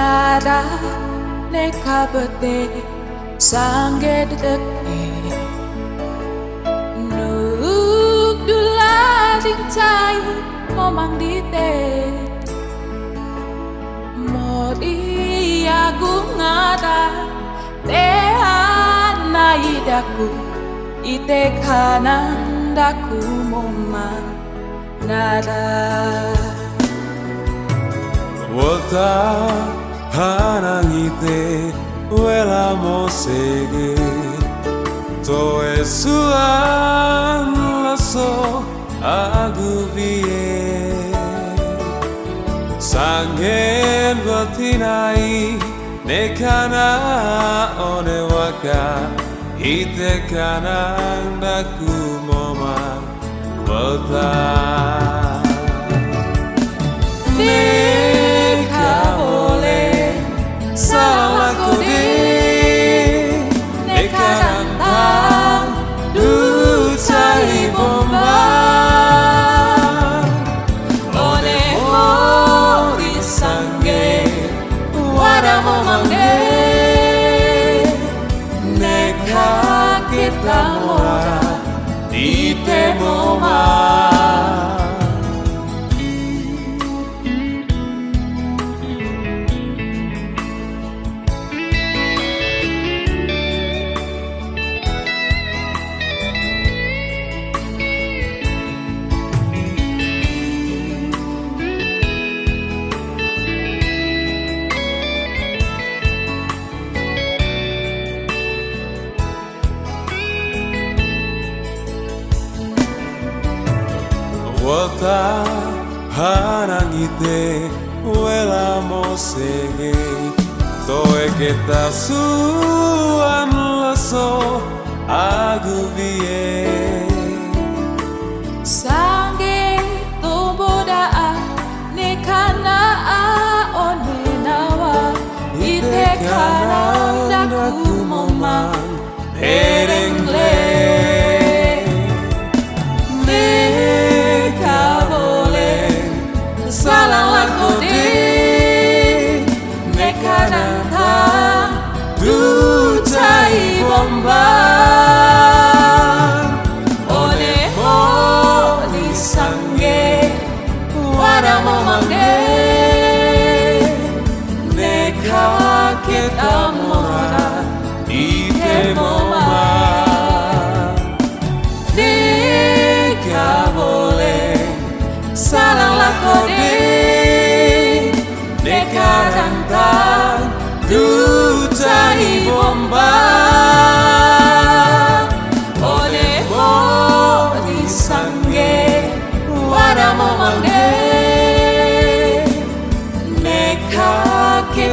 nada ne kabate sange deke nuk dula ding tai momang dite mori agungada te anaidaku ite kanandaku momang nada Harangite uela mo sege to e an la so aguvie sangen vatinai ne kana one waka. Ite kana ndaku moma Well. la morada, ni temor más. Kita mora di temoma Wota hanangite wela mosege Toe kita suan laso aguvie Sange toboda ne kana a one nawa. Ite kana daku momang Erengle Neka sange